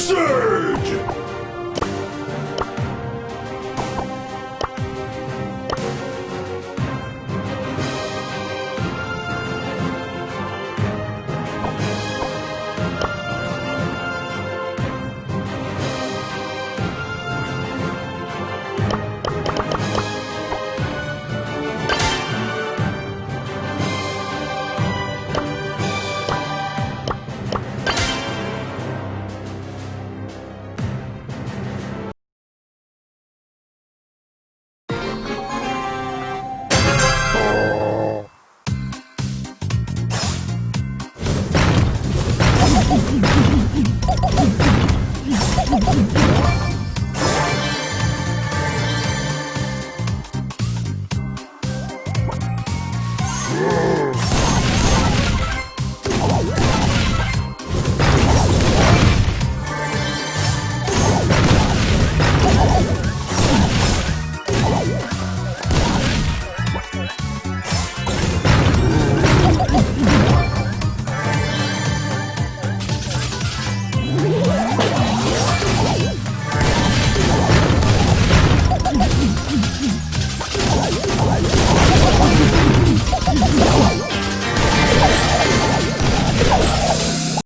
Surge! Let's go.